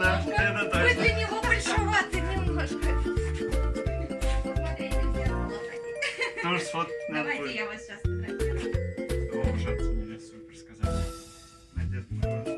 да, это точно. Вы для него большеваты немножко. Тоже сфоткать Давайте я вас сейчас фотографирую. О, мне супер сказали. Надежда, ну,